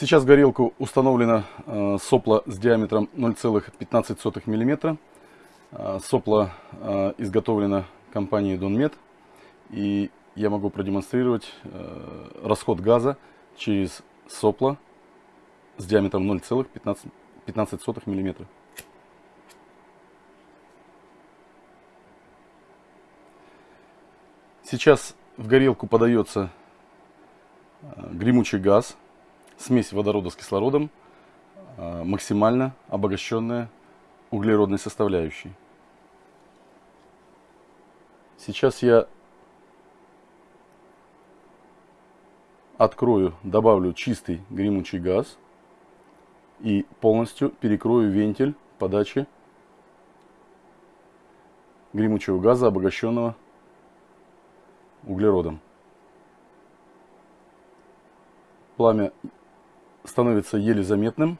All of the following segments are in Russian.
Сейчас горелку установлено э, сопло с диаметром 0,15 мм. Сопло изготовлено компанией Donmet. И я могу продемонстрировать э, расход газа через сопло с диаметром 0,15 мм. Сейчас в горелку подается э, гремучий газ смесь водорода с кислородом, а, максимально обогащенная углеродной составляющей. Сейчас я открою, добавлю чистый гремучий газ и полностью перекрою вентиль подачи гремучего газа, обогащенного углеродом. Пламя становится еле заметным.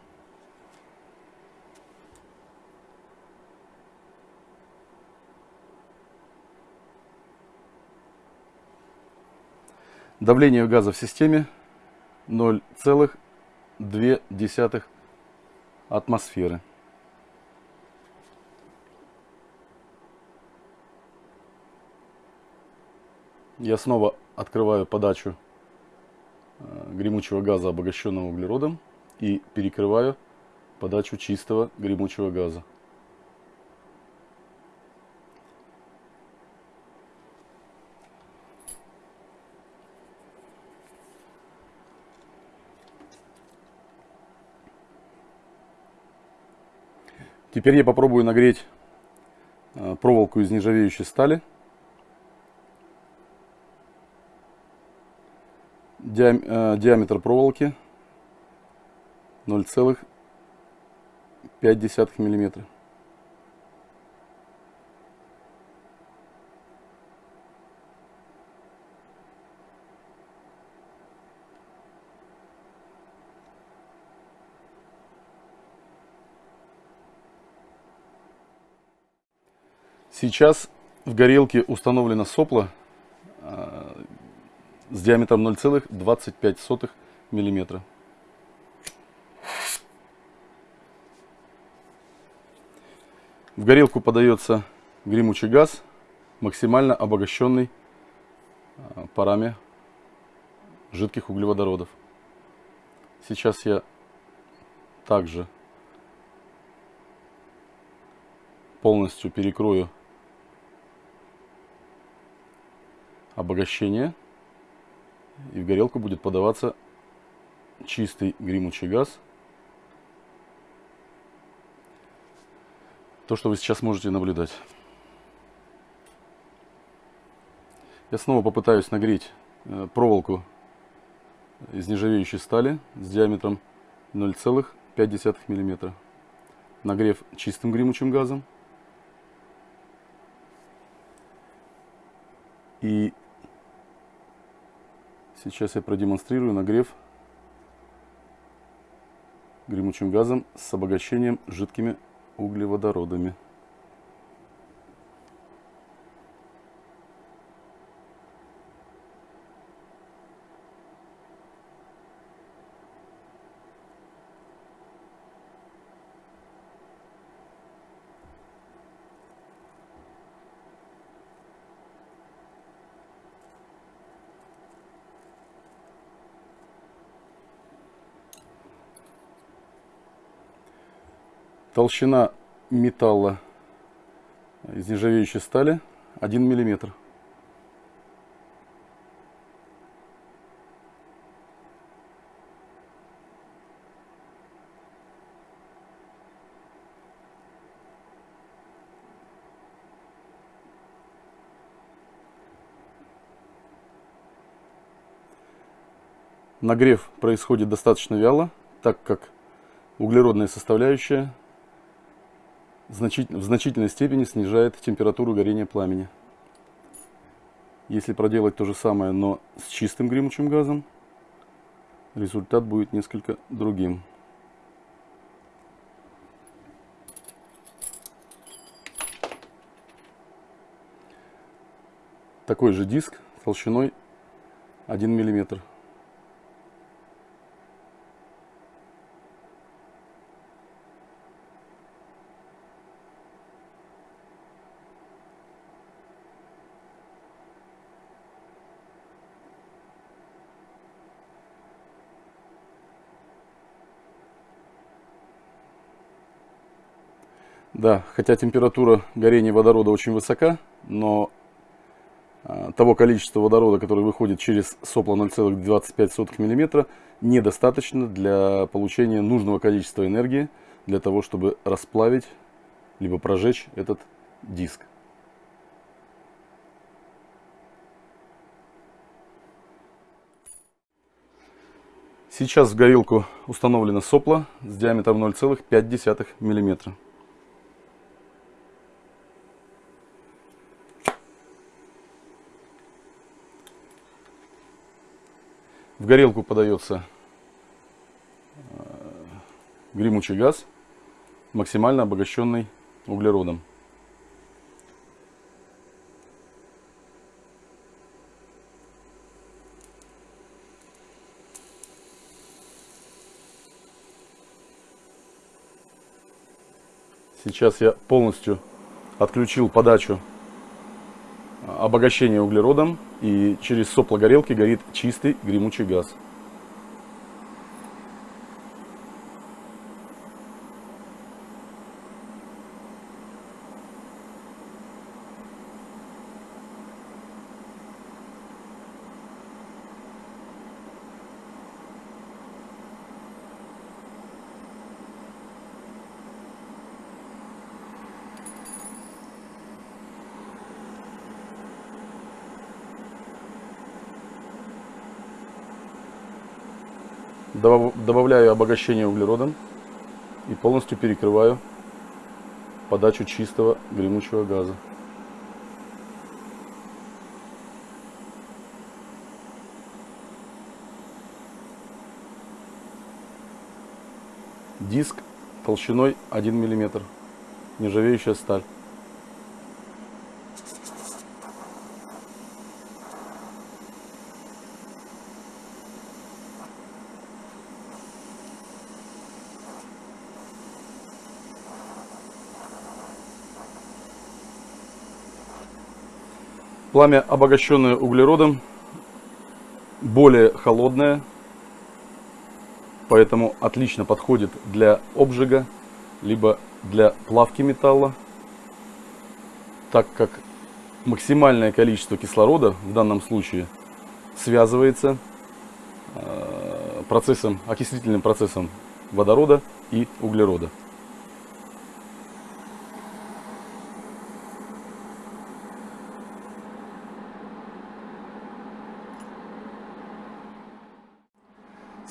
Давление газа в системе 0,2 атмосферы. Я снова открываю подачу гремучего газа, обогащенного углеродом, и перекрываю подачу чистого гремучего газа. Теперь я попробую нагреть э, проволоку из нержавеющей стали. Диаметр проволоки 0,5 миллиметра. Сейчас в горелке установлено сопло э, с диаметром 0,25 мм. В горелку подается гремучий газ, максимально обогащенный а, парами жидких углеводородов. Сейчас я также полностью перекрою обогащение и в горелку будет подаваться чистый гремучий газ. То, что вы сейчас можете наблюдать. Я снова попытаюсь нагреть э, проволоку из нержавеющей стали с диаметром 0,5 мм. Нагрев чистым гремучим газом. И Сейчас я продемонстрирую нагрев гремучим газом с обогащением жидкими углеводородами. Толщина металла из нержавеющей стали 1 миллиметр. Нагрев происходит достаточно вяло, так как углеродная составляющая в значительной степени снижает температуру горения пламени. Если проделать то же самое, но с чистым гремучим газом, результат будет несколько другим. Такой же диск толщиной 1 миллиметр. Да, хотя температура горения водорода очень высока, но а, того количества водорода, который выходит через сопло 0,25 мм, недостаточно для получения нужного количества энергии для того, чтобы расплавить либо прожечь этот диск. Сейчас в горелку установлено сопло с диаметром 0,5 мм. Горелку подается э, гремучий газ, максимально обогащенный углеродом. Сейчас я полностью отключил подачу обогащения углеродом и через сопло горелки горит чистый гремучий газ. Добавляю обогащение углеродом и полностью перекрываю подачу чистого гремучего газа. Диск толщиной 1 мм. Нержавеющая сталь. Пламя, обогащенное углеродом, более холодное, поэтому отлично подходит для обжига, либо для плавки металла, так как максимальное количество кислорода в данном случае связывается э, процессом, окислительным процессом водорода и углерода.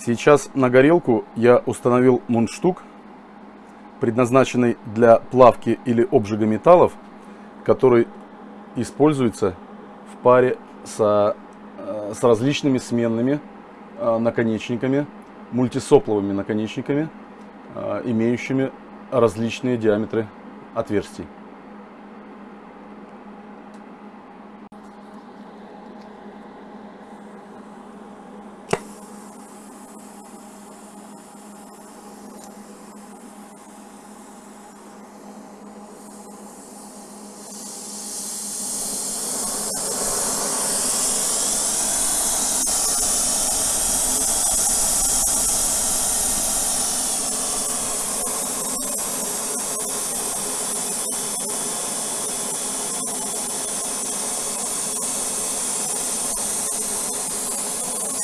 Сейчас на горелку я установил мундштук, предназначенный для плавки или обжига металлов, который используется в паре со, э, с различными сменными э, наконечниками, мультисопловыми наконечниками, э, имеющими различные диаметры отверстий.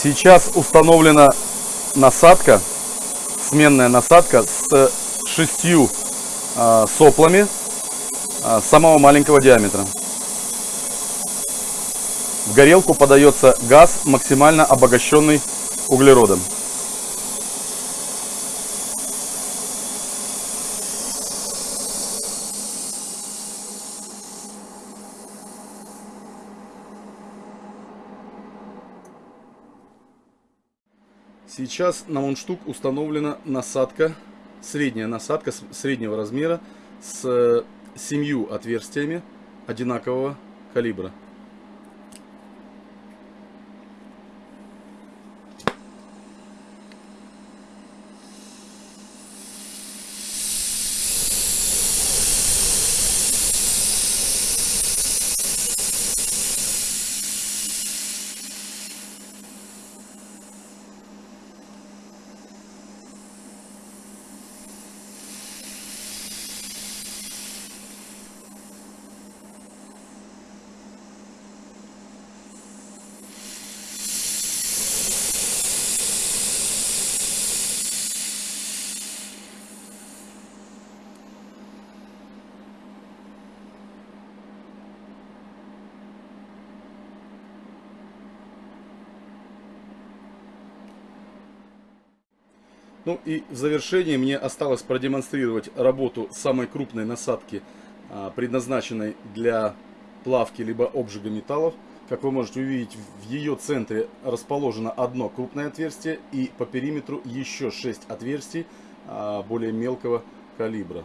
Сейчас установлена насадка, сменная насадка с шестью э, соплами э, самого маленького диаметра. В горелку подается газ, максимально обогащенный углеродом. Сейчас на мундштук установлена насадка, средняя насадка среднего размера с семью отверстиями одинакового калибра. Ну и в завершении мне осталось продемонстрировать работу самой крупной насадки, а, предназначенной для плавки либо обжига металлов. Как вы можете увидеть, в ее центре расположено одно крупное отверстие и по периметру еще 6 отверстий а, более мелкого калибра.